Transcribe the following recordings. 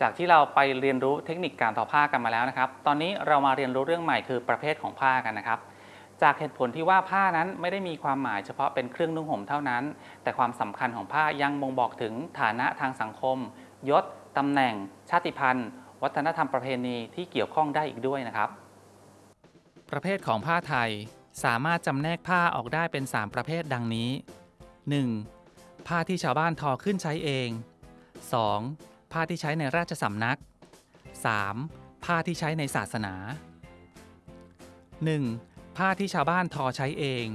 จากที่เราไปเรียนรู้เทคนิคการทอผ้ากันมาแล้วนะครับ ตอนนี้เรามาเรียนรู้เรื่องใหม่คือประเภทของผ้ากันนะครับ จากเหตุผลที่ว่าผ้านั้นไม่ได้มีความหมายเฉพาะเป็นเครื่องนุ่งห่มเท่านั้น แต่ความสำคัญของผ้ายังบ่งบอกถึงฐานะทางสังคม ยศตำแหน่ง ชาติพันธุ์ วัฒนธรรมประเพณีที่เกี่ยวข้องได้อีกด้วยนะครับ ประเภทของผ้าไทยสามารถจำแนกผ้าออกได้เป็น 3 ประเภทดังนี้ 1. ผ้าที่ชาวบ้านทอขึ้นใช้เอง 2. ผ้าที่ใช้ในราชสำนัก 3. ผ้าที่ใช้ในศาสนา 1. ผ้าที่ชาวบ้านทอใช้เอง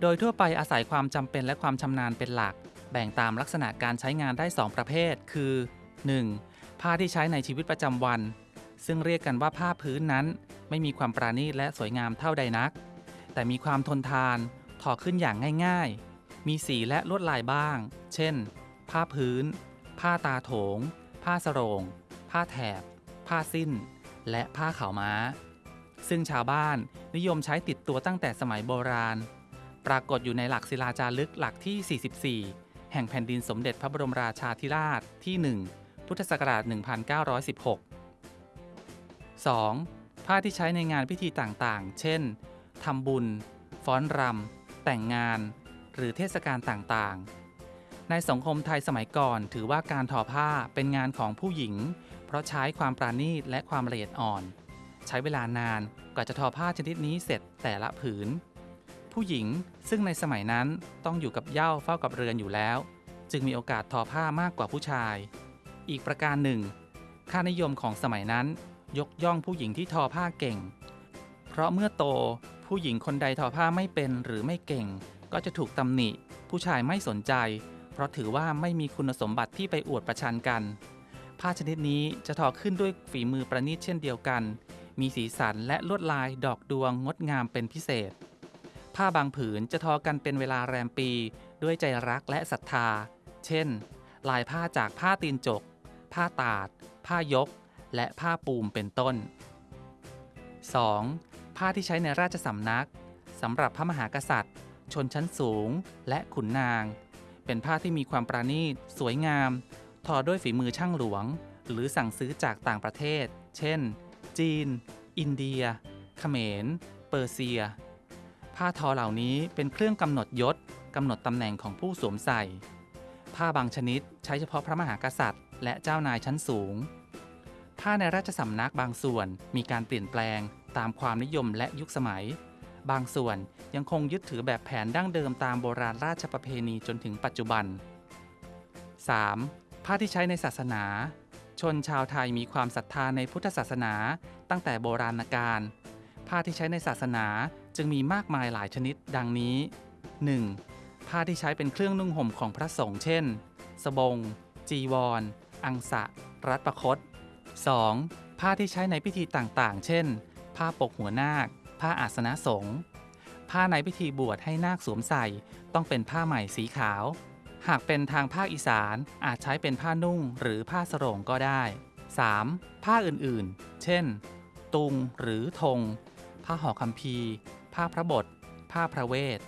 โดยทั่วไปอาศัยความจำเป็นและความชำนาญเป็นหลัก แบ่งตามลักษณะการใช้งานได้ 2 ประเภท คือ 1. ผ้าที่ใช้ในชีวิตประจำวัน ซึ่งเรียกกันว่าผ้าพื้นนั้น ไม่มีความปราณีตและสวยงามเท่าใดนัก แต่มีความทนทานทอขึ้นอย่างง่าย ๆ มีสีและลวดลายบ้าง เช่น ผ้าพื้น ผ้าตาโถง ผ้าสรง ผ้าแถบ ผ้าสิ้น และผ้าขาวม้า ซึ่งชาวบ้านนิยมใช้ติดตัวตั้งแต่สมัยโบราณ ปรากฏอยู่ในหลักศิลาจารึกหลักที่ 44 แห่งแผ่นดินสมเด็จพระบรมราชาธิราชที่ 1 พุทธศักราช 1916 2. ผ้าที่ใช้ในงานพิธีต่างๆ เช่นทำบุญ ฟ้อนรำ แต่งงาน หรือเทศกาลต่างๆ ในสังคมไทยสมัยก่อน ถือว่าการทอผ้าเป็นงานของผู้หญิง เพราะใช้ความปราณีตและความละเอียดอ่อน ใช้เวลานานกว่าจะทอผ้าชนิดนี้เสร็จแต่ละผืน ผู้หญิงซึ่งในสมัยนั้นต้องอยู่กับเย้าเฝ้ากับเรือนอยู่แล้ว จึงมีโอกาสทอผ้ามากกว่าผู้ชาย อีกประการหนึ่ง ค่านิยมของสมัยนั้น ยกย่องผู้หญิงที่ทอผ้าเก่ง เพราะเมื่อโตผู้หญิงคนใดทอผ้าไม่เป็นหรือไม่เก่ง ก็จะถูกตำหนิ ผู้ชายไม่สนใจ เพราะถือว่าไม่มีคุณสมบัติที่ไปอวดประชันกัน ผ้าชนิดนี้จะทอขึ้นด้วยฝีมือประณีตเช่นเดียวกัน มีสีสันและลวดลายดอกดวงงดงามเป็นพิเศษ ผ้าบางผืนจะทอกันเป็นเวลาแรมปี ด้วยใจรักและศรัทธา เช่น ลายผ้าจากผ้าตีนจก ผ้าตาด ผ้ายก และผ้าปูมเป็นต้น 2. ผ้าที่ใช้ในราชสำนักสำหรับพระมหากษัตริย์ ชนชั้นสูง และขุนนาง เป็นผ้าที่มีความประณีต สวยงาม ทอด้วยฝีมือช่างหลวง หรือสั่งซื้อจากต่างประเทศ เช่น จีน อินเดีย เขมร เปอร์เซีย ผ้าทอเหล่านี้เป็นเครื่องกำหนดยศกำหนดตำแหน่งของผู้สวมใส่ ผ้าบางชนิดใช้เฉพาะพระมหากษัตริย์ และเจ้านายชั้นสูง ผ้าในราชสำนักบางส่วนมีการเปลี่ยนแปลงตามความนิยมและยุคสมัย บางส่วนยังคงยึดถือแบบแผนดั้งเดิมตามโบราณราชประเพณีจนถึงปัจจุบัน 3. ผ้าที่ใช้ในศาสนา ชนชาวไทยมีความศรัทธาในพุทธศาสนา ตั้งแต่โบราณกาลผ้าที่ใช้ในศาสนาจึงมีมากมายหลายชนิด ดังนี้ 1. ผ้าที่ใช้เป็นเครื่องนุ่งห่มของพระสงฆ์เช่น สบง จีวรอังสะ รัตประคต 2. ผ้าที่ใช้ในพิธีต่างๆ เช่น ผ้าปกหัวนาค ผ้าอาสนะสงฆ์ผ้าในพิธีบวชให้นาคสวมใส่ต้องเป็นผ้าใหม่สีขาว หากเป็นทางภาคอีสานอาจใช้เป็นผ้านุ่งหรือผ้าสรงก็ได้ 3. ผ้าอื่นๆ เช่น ตุงหรือธง ผ้าห่อคำพีผ้าพระบท ผ้าพระเวท